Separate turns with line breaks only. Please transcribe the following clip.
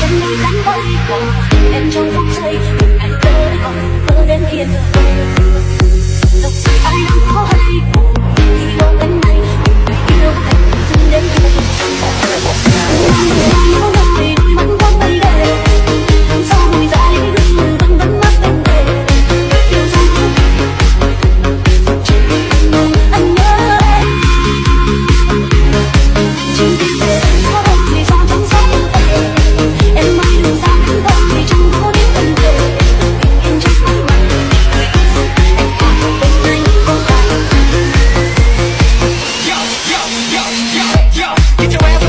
chân đi Get your ass